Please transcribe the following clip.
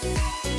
Música